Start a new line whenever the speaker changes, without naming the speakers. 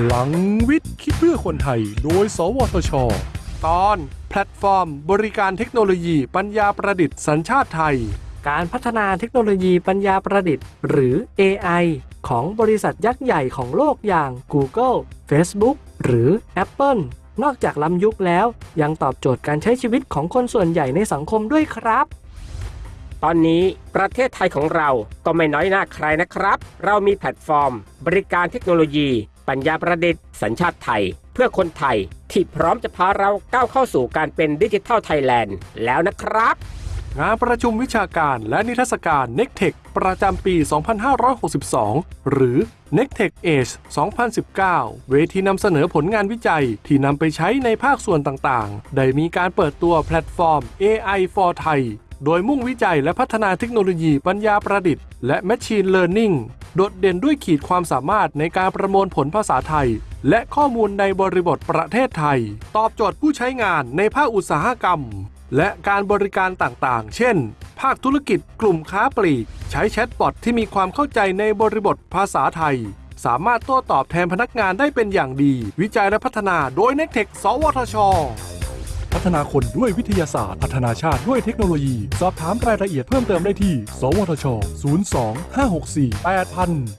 พลังวิทย์คิดเพื่อคนไทย โดย สวทช ตอนแพลตฟอร์ม บริการเทคโนโลยีปัญญาประดิษฐ์สัญชาติไทย
การพัฒนาเทคโนโลยีปัญญาประดิษฐ์ หรือ AI ของบริษัทยักษ์ใหญ่ของโลกอย่าง Google Facebook หรือ Apple นอกจากล้ำยุคแล้ว ยังตอบโจทย์การใช้ชีวิตของคนส่วนใหญ่ในสังคมด้วยครับ
ตอนนี้ประเทศไทยของเราก็ไม่น้อยหน้าใครนะครับ เรามีแพลตฟอร์ม บริการเทคโนโลยี ปัญญาประดิษฐ์สัญชาติไทย เพื่อคนไทยที่พร้อมจะพาเราก้าวเข้าสู่การเป็นดิจิทัลไทยแลนด์แล้วนะครับ
งานประชุมวิชาการและนิทรรศการ NECTEC ประจำปี 2562 หรือ n e c t e c h Age 2019 เวทีนำเสนอผลงานวิจัยที่นำไปใช้ในภาคส่วนต่างๆ ได้มีการเปิดตัวแพลตฟอร์ม AI for Thai โดยมุ่งวิจัยและพัฒนาเทคโนโลยีปัญญาประดิษฐ์และ Machine Learning โดดเด่นด้วยขีดความสามารถในการประมวลผลภาษาไทย และข้อมูลในบริบทประเทศไทย ตอบโจทย์ผู้ใช้งานในภาคอุตสาหกรรม และการบริการต่างๆ เช่น ภาคธุรกิจกลุ่มค้าปลีก ใช้แชทบอทที่มีความเข้าใจในบริบทภาษาไทย สามารถโต้ตอบแทนพนักงานได้เป็นอย่างดี วิจัยและพัฒนาโดย n e c t e c h สวทช พัฒนาคนด้วยวิทยาศาสตร์ พัฒนาชาติด้วยเทคโนโลยี สอบถามรายละเอียดเพิ่มเติมได้ที่ สวทช 02 564 8000